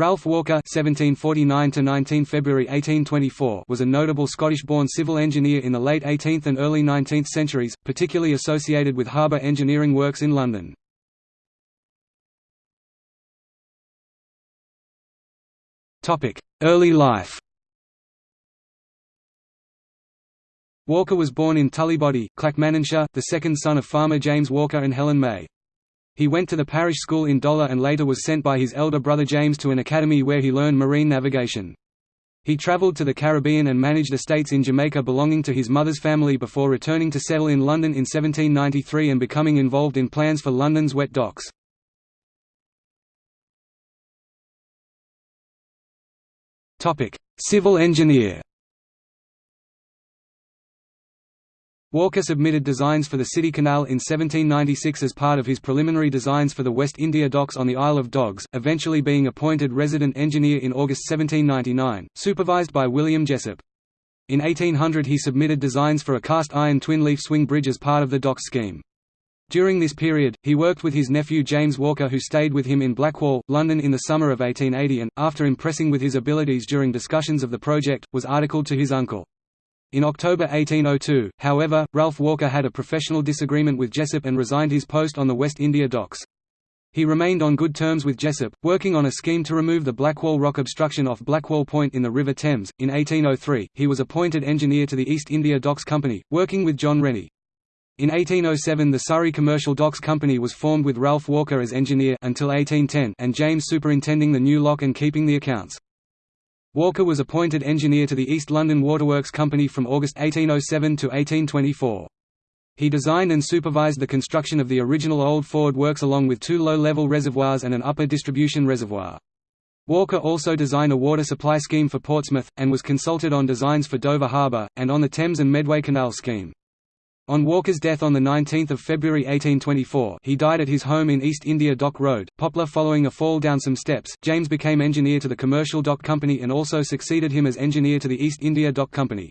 Ralph Walker (1749–19 February 1824) was a notable Scottish-born civil engineer in the late 18th and early 19th centuries, particularly associated with harbour engineering works in London. Topic: Early life. Walker was born in Tullybody, Clackmannanshire, the second son of farmer James Walker and Helen May. He went to the parish school in Dollar and later was sent by his elder brother James to an academy where he learned marine navigation. He travelled to the Caribbean and managed estates in Jamaica belonging to his mother's family before returning to settle in London in 1793 and becoming involved in plans for London's wet docks. Civil engineer Walker submitted designs for the City Canal in 1796 as part of his preliminary designs for the West India Docks on the Isle of Dogs, eventually being appointed resident engineer in August 1799, supervised by William Jessop. In 1800 he submitted designs for a cast-iron twin-leaf swing bridge as part of the dock scheme. During this period, he worked with his nephew James Walker who stayed with him in Blackwall, London in the summer of 1880 and, after impressing with his abilities during discussions of the project, was articled to his uncle. In October 1802, however, Ralph Walker had a professional disagreement with Jessop and resigned his post on the West India Docks. He remained on good terms with Jessop, working on a scheme to remove the Blackwall rock obstruction off Blackwall Point in the River Thames. In 1803, he was appointed engineer to the East India Docks Company, working with John Rennie. In 1807 the Surrey Commercial Docks Company was formed with Ralph Walker as engineer until 1810 and James superintending the new lock and keeping the accounts. Walker was appointed engineer to the East London Waterworks Company from August 1807 to 1824. He designed and supervised the construction of the original Old Ford Works along with two low-level reservoirs and an upper distribution reservoir. Walker also designed a water supply scheme for Portsmouth, and was consulted on designs for Dover Harbour, and on the Thames and Medway Canal scheme. On Walker's death on 19 February 1824 he died at his home in East India Dock Road, Poplar following a fall down some steps. James became engineer to the Commercial Dock Company and also succeeded him as engineer to the East India Dock Company.